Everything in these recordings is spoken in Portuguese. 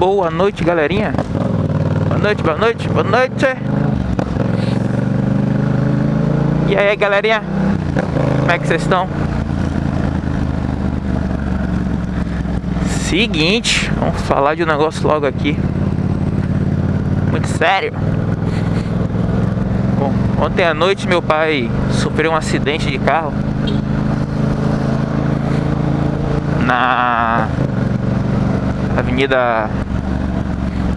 Boa noite, galerinha. Boa noite, boa noite, boa noite. E aí, galerinha? Como é que vocês estão? Seguinte, vamos falar de um negócio logo aqui. Muito sério. Bom, ontem à noite meu pai sofreu um acidente de carro na Avenida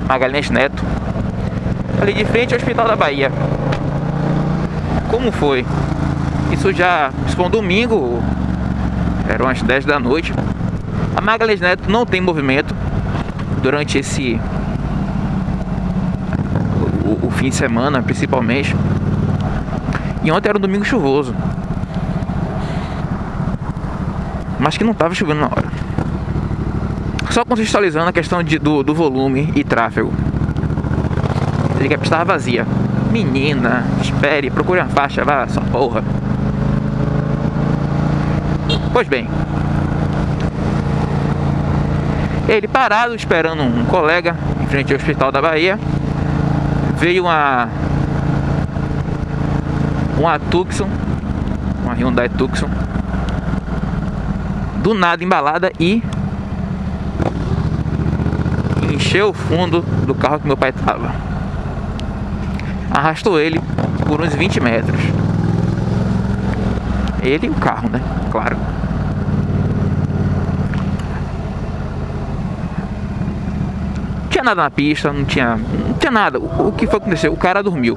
Magalhães Neto, ali de frente ao Hospital da Bahia. Como foi? Isso já, isso foi um domingo, eram as 10 da noite. A Magalhães Neto não tem movimento durante esse o, o fim de semana, principalmente. E ontem era um domingo chuvoso. Mas que não estava chovendo na hora. Só contextualizando a questão de, do, do volume e tráfego. Ele pista estava vazia. Menina, espere, procure uma faixa, vá, sua porra. Pois bem, ele parado esperando um colega em frente ao Hospital da Bahia. Veio uma uma Tucson, uma Hyundai Tucson, do nada embalada e encheu o fundo do carro que meu pai estava. Arrastou ele por uns 20 metros. Ele e o carro, né? Claro. tinha nada na pista, não tinha, não tinha nada. O, que foi acontecer? O cara dormiu.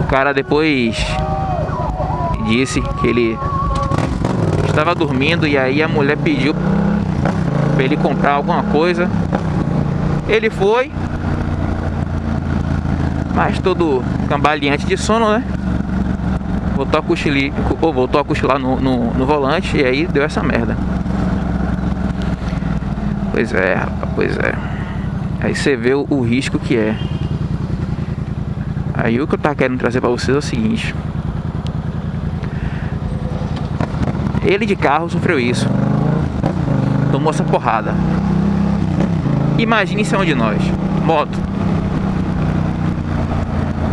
O cara depois disse que ele estava dormindo e aí a mulher pediu para ele comprar alguma coisa. Ele foi, mas todo cambaleante de sono, né? Voltou a cochilar, voltou a cochilar no, no, no volante e aí deu essa merda. Pois é, rapaz, pois é. Aí você vê o, o risco que é. Aí o que eu tava querendo trazer pra vocês é o seguinte. Ele de carro sofreu isso. Essa porrada. Imagine se é um de nós. Moto.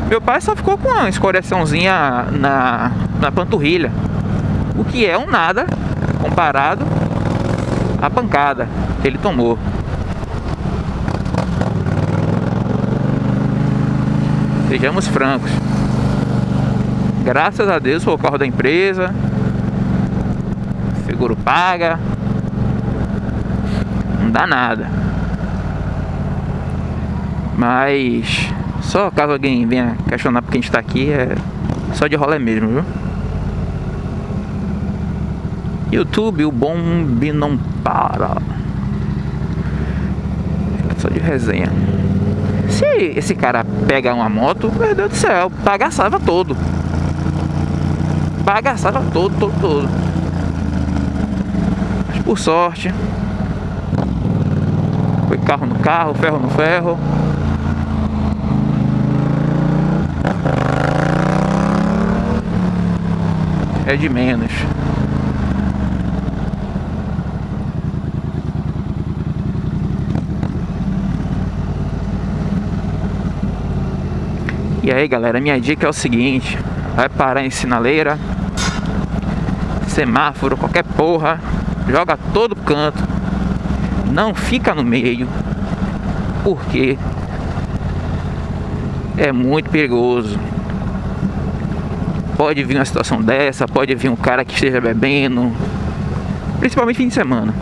Meu pai só ficou com uma escoriaçãozinha na, na panturrilha. O que é um nada comparado à pancada ele tomou. Sejamos francos. Graças a Deus foi o carro da empresa. Seguro paga. Não dá nada. Mas só caso alguém venha questionar porque a gente tá aqui, é só de rolê mesmo, viu? YouTube, o bombe não para só de resenha. Se esse cara pega uma moto, meu Deus do céu, bagaçava todo. Bagaçava todo, todo, todo. Mas por sorte, carro no carro, ferro no ferro. É de menos. E aí galera, minha dica é o seguinte Vai parar em sinaleira Semáforo, qualquer porra Joga todo canto Não fica no meio Porque É muito perigoso Pode vir uma situação dessa Pode vir um cara que esteja bebendo Principalmente fim de semana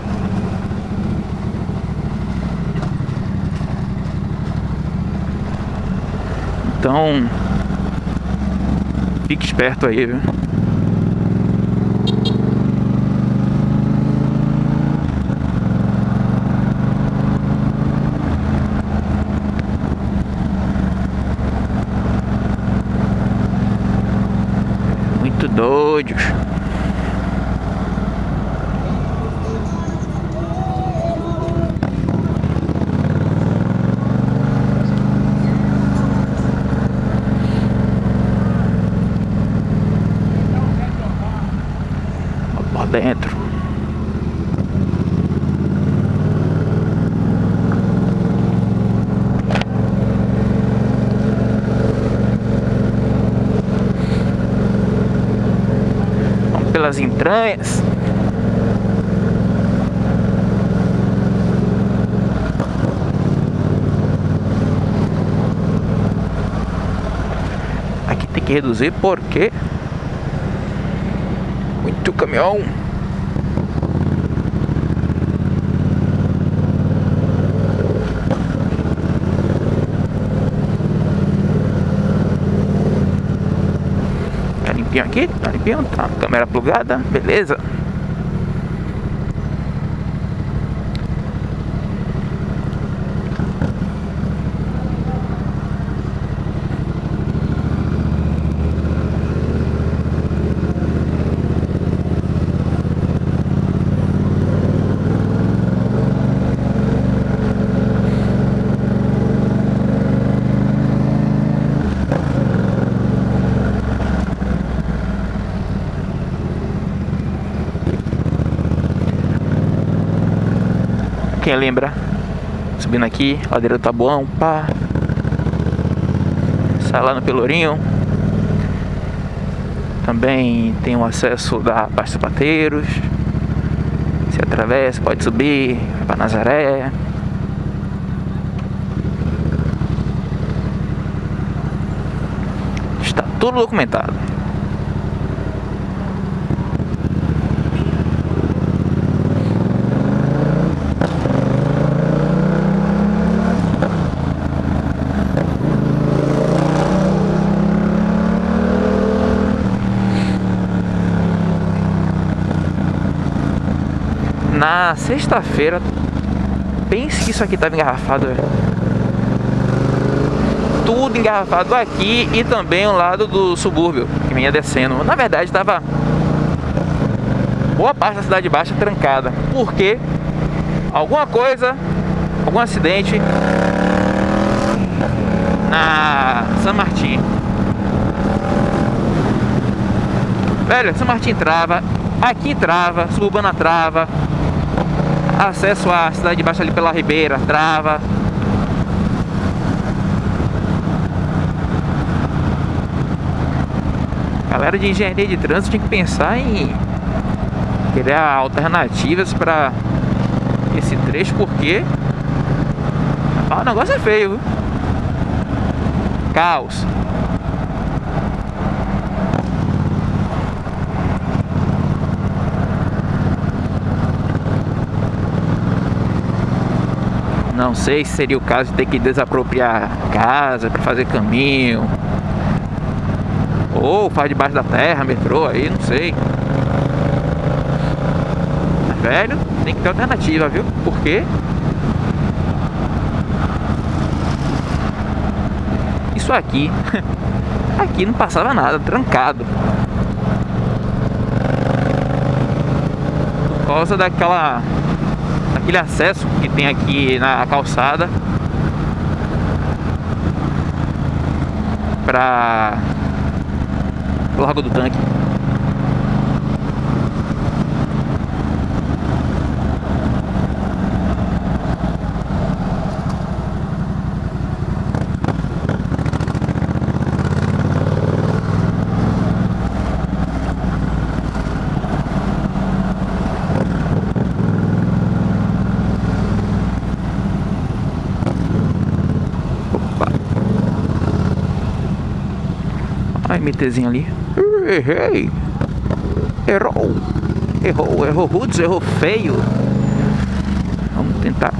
Então, fique esperto aí, viu? Muito pelas entranhas. Aqui tem que reduzir porque muito caminhão. Limpinho aqui, tá limpinho, tá câmera plugada, beleza. Quem lembra? Subindo aqui, ladeira do Tabuão, pá. Sai lá no Pelourinho. Também tem o acesso da Baixa Pateiros. Se atravessa, pode subir, vai pra Nazaré. Está tudo documentado. Na sexta-feira, pense que isso aqui estava engarrafado. Tudo engarrafado aqui e também o lado do subúrbio que vinha descendo. Na verdade, estava boa parte da cidade baixa trancada. Porque alguma coisa, algum acidente na São Martin. Velho, São Martin trava, aqui trava, suburbana trava, acesso à cidade de baixo ali pela Ribeira, trava. Galera de engenharia de trânsito tem que pensar em criar alternativas para esse trecho, porque ah, o negócio é feio? Caos. Não sei se seria o caso de ter que desapropriar casa para fazer caminho. Ou faz debaixo da terra, metrô aí, não sei. Velho, tem que ter alternativa, viu? Por quê? Isso aqui, aqui não passava nada, trancado. Por causa daquela aquele acesso que tem aqui na calçada para o Largo do Tanque. MTzinho ali. Errei. Errou. Errou, errou rudes, errou feio. Vamos tentar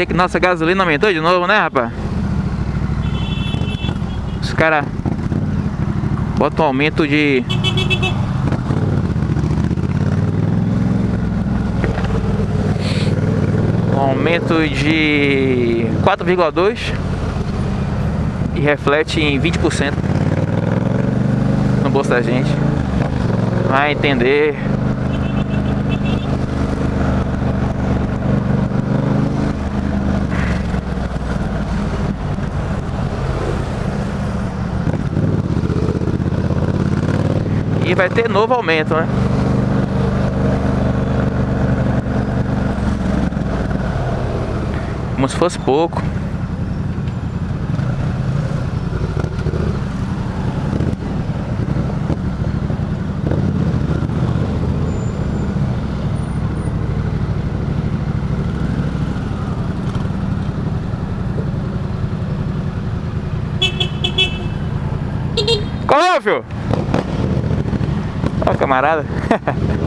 dizer que nossa gasolina aumentou de novo, né, rapaz? Os caras botam um aumento de... Um aumento de 4,2 e reflete em 20% no bolso da gente. Vai entender E vai ter novo aumento, né? Como se fosse pouco. Qual, filho? Camarada.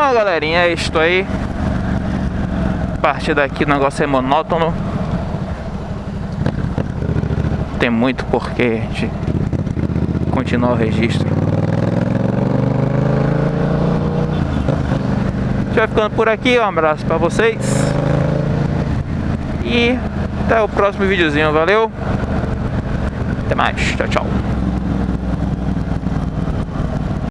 Bom, galerinha, é aí. A partir daqui o negócio é monótono. Tem muito porquê gente continuar o registro. A gente vai ficando por aqui. Um abraço pra vocês. E até o próximo videozinho. Valeu. Até mais. Tchau, tchau.